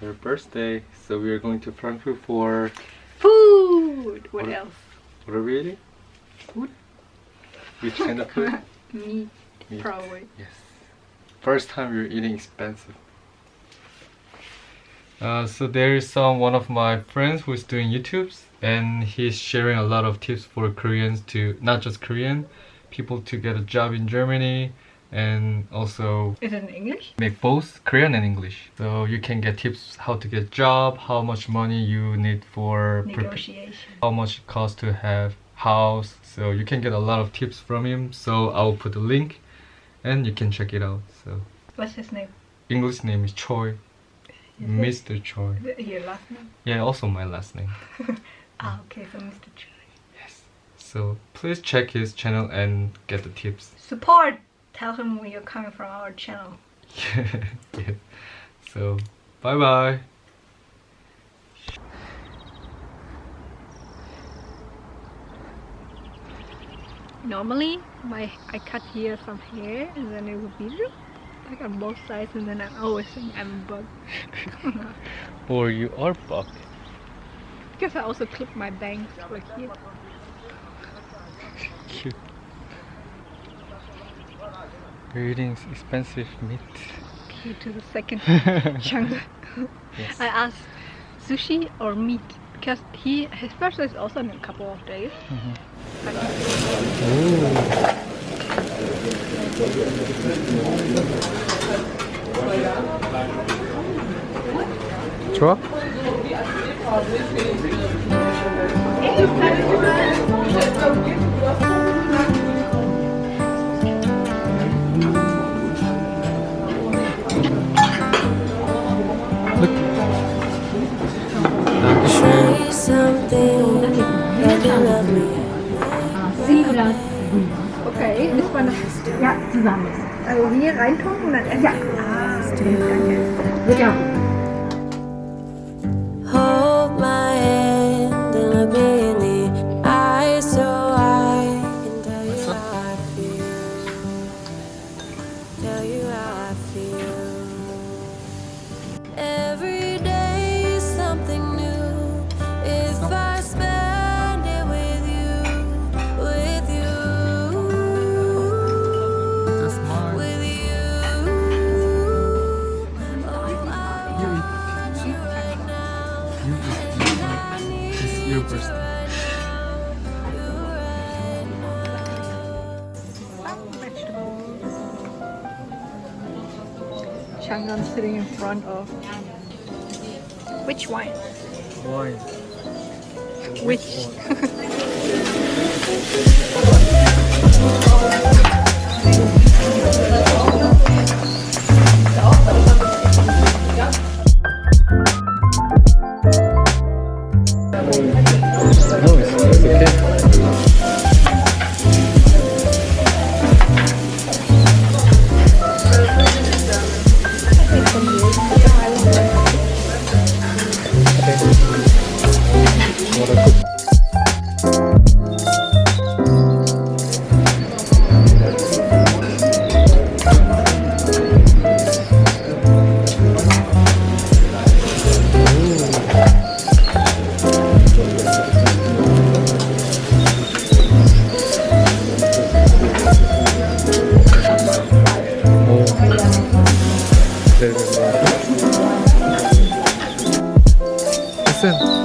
birthday, so we are going to Frankfurt for Food! What, What- else? what are we eating? Food? Which kind of food? Meat, Meat. probably. Yes. First time we're eating expensive. Uh, so there is some one of my friends who is doing YouTubes and he's sharing a lot of tips for Koreans to not just Korean people to get a job in Germany and also Is it in English? make both Korean and English. So you can get tips how to get job, how much money you need for Negotiation. how much it costs to have house so you can get a lot of tips from him so i'll put the link and you can check it out so What's his name? english name is choi Is mr choi your last name? yeah also my last name Ah, okay, so Mr. Choi. yes so please check his channel and get the tips Support! Tell him when you're coming from our channel. yeah. so bye bye Normally, my I cut here from here, and then it would be like on both sides, and then I always think I'm a bug. or you are buck Because I also clip my bangs like here. cute We're eating expensive meat Here to the second chunk. yes. I asked sushi or meat because he his birthday is also in a couple of days. Mm-hmm. 좋아? Say Ja, zusammen. Also hier reintun und dann essen. Ja. Ah, danke. Hold my hand and It's your birthday. Changan sitting in front of which wine? Wine. Which? No, it's, it's okay. What Listen.